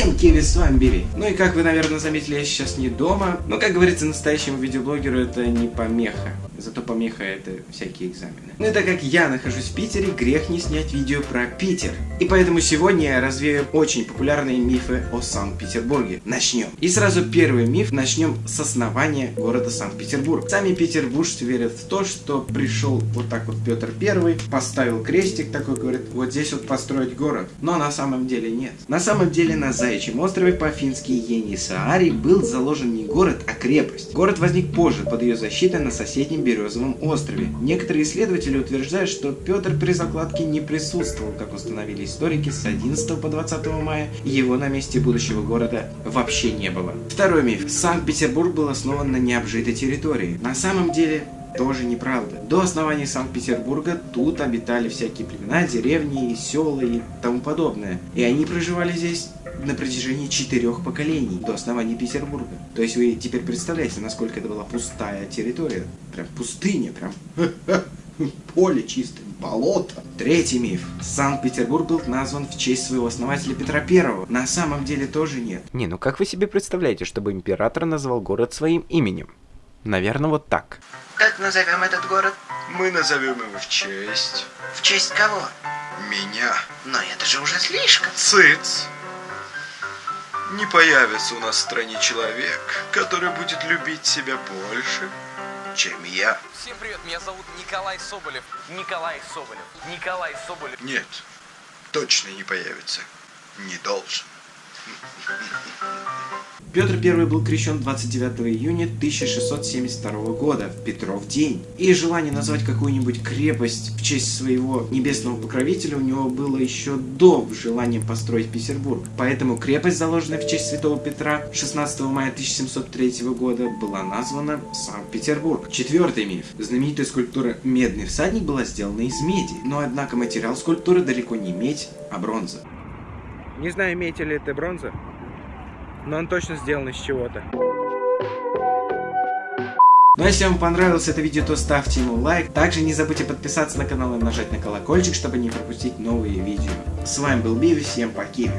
Всем Киви, с вами Биби. Ну и как вы, наверное, заметили, я сейчас не дома. Но, как говорится, настоящему видеоблогеру это не помеха. Зато помеха это всякие экзамены. Ну и так как я нахожусь в Питере, грех не снять видео про Питер. И поэтому сегодня я развею очень популярные мифы о Санкт-Петербурге. Начнем. И сразу первый миф. Начнем с основания города Санкт-Петербург. Сами петербуржцы верят в то, что пришел вот так вот Петр Первый, поставил крестик такой, говорит, вот здесь вот построить город. Но на самом деле нет. На самом деле на Заячьем острове по-фински Енисаари был заложен не город, а крепость. Город возник позже под ее защитой на соседнем Березовом острове. Некоторые исследователи утверждают, что Петр при закладке не присутствовал, как установили историки, с 11 по 20 мая, и его на месте будущего города вообще не было. Второй миф. Санкт-Петербург был основан на необжитой территории. На самом деле, тоже неправда. До основания Санкт-Петербурга тут обитали всякие племена, деревни, села и тому подобное. И они проживали здесь на протяжении четырех поколений до основания Петербурга. То есть вы теперь представляете, насколько это была пустая территория. Прям пустыня, прям поле чистое, болото. Третий миф. Санкт-Петербург был назван в честь своего основателя Петра Первого. На самом деле тоже нет. Не, ну как вы себе представляете, чтобы император назвал город своим именем? Наверное, вот так. Как назовем этот город? Мы назовем его в честь В честь кого? меня. Но это же уже слишком. Цыц! Не появится у нас в стране человек, который будет любить себя больше, чем я. Всем привет, меня зовут Николай Соболев. Николай Соболев. Николай Соболев. Нет, точно не появится. Не должен. Петр I был крещен 29 июня 1672 года, в Петров день. И желание назвать какую-нибудь крепость в честь своего небесного покровителя у него было еще до желания построить Петербург. Поэтому крепость, заложенная в честь святого Петра 16 мая 1703 года, была названа Санкт-Петербург. Четвертый миф. Знаменитая скульптура «Медный всадник» была сделана из меди, но однако материал скульптуры далеко не медь, а бронза. Не знаю, имеете ли это бронза, но он точно сделан из чего-то. Ну а если вам понравилось это видео, то ставьте ему лайк. Также не забудьте подписаться на канал и нажать на колокольчик, чтобы не пропустить новые видео. С вами был Биви, всем пока.